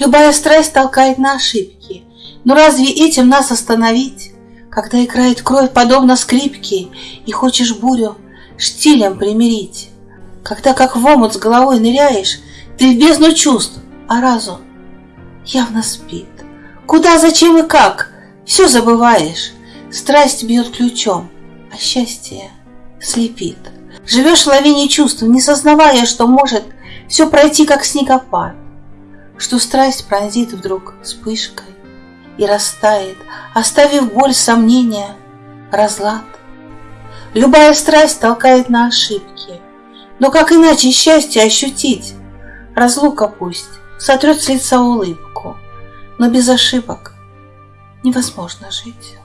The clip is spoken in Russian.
Любая страсть толкает на ошибки, но разве этим нас остановить? Когда играет кровь подобно скрипке, И хочешь бурю штилем примирить, Когда как в омут с головой ныряешь, Ты в бездну чувств, а разум явно спит. Куда, зачем и как, все забываешь, Страсть бьет ключом, а счастье слепит. Живешь в лавине чувств, не сознавая, что может Все пройти, как снегопад, Что страсть пронзит вдруг вспышкой, и растает, оставив боль, сомнения, разлад. Любая страсть толкает на ошибки, но как иначе счастье ощутить? Разлука пусть сотрет с лица улыбку, но без ошибок невозможно жить.